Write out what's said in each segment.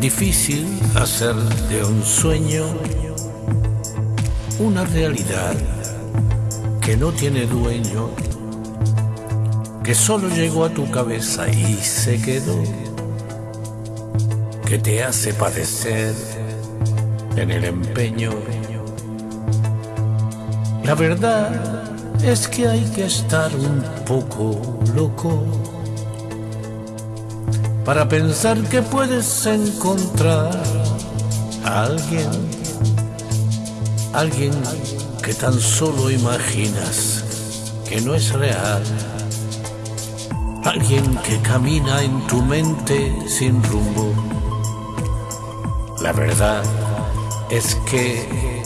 difícil hacer de un sueño una realidad que no tiene dueño, que solo llegó a tu cabeza y se quedó, que te hace padecer en el empeño. La verdad es que hay que estar un poco loco para pensar que puedes encontrar a alguien, alguien que tan solo imaginas que no es real, alguien que camina en tu mente sin rumbo. La verdad es que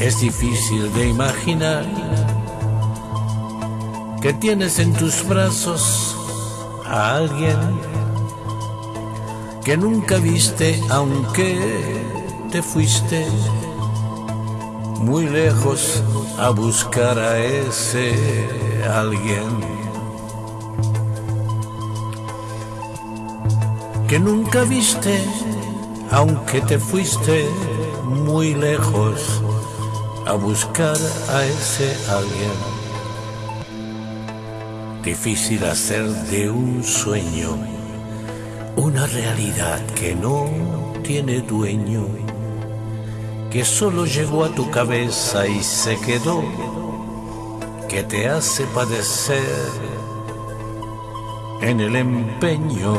es difícil de imaginar que tienes en tus brazos a alguien que nunca viste aunque te fuiste muy lejos a buscar a ese alguien que nunca viste aunque te fuiste muy lejos a buscar a ese alguien. Difícil hacer de un sueño una realidad que no tiene dueño, que solo llegó a tu cabeza y se quedó, que te hace padecer en el empeño.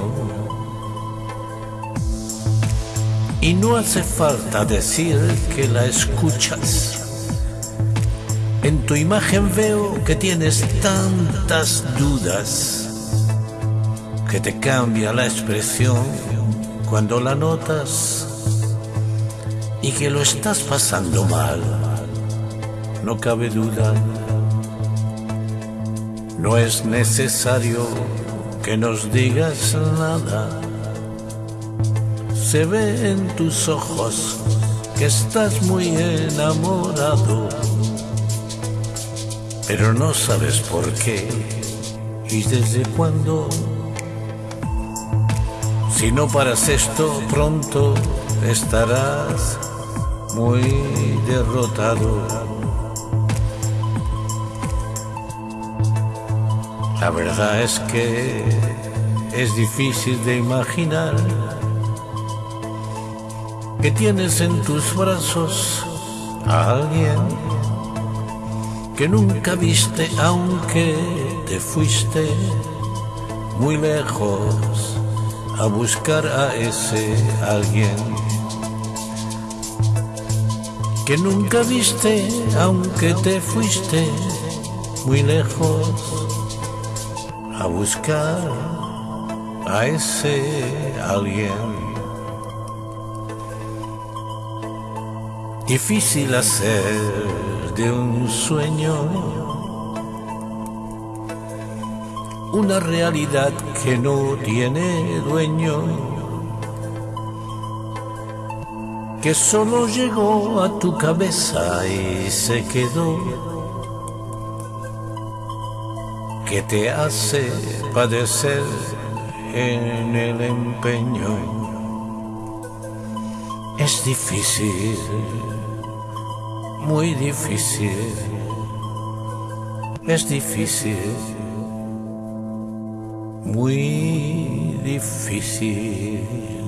Y no hace falta decir que la escuchas. En tu imagen veo que tienes tantas dudas que te cambia la expresión cuando la notas y que lo estás pasando mal. No cabe duda, no es necesario que nos digas nada. Se ve en tus ojos que estás muy enamorado, pero no sabes por qué y desde cuándo. Si no paras esto, pronto estarás muy derrotado. La verdad es que es difícil de imaginar que tienes en tus brazos a alguien que nunca viste aunque te fuiste muy lejos a buscar a ese alguien que nunca viste aunque te fuiste muy lejos a buscar a ese alguien. Difícil hacer de un sueño una realidad que no tiene dueño, que solo llegó a tu cabeza y se quedó, que te hace padecer en el empeño. Es difícil, muy difícil, es difícil muy difícil.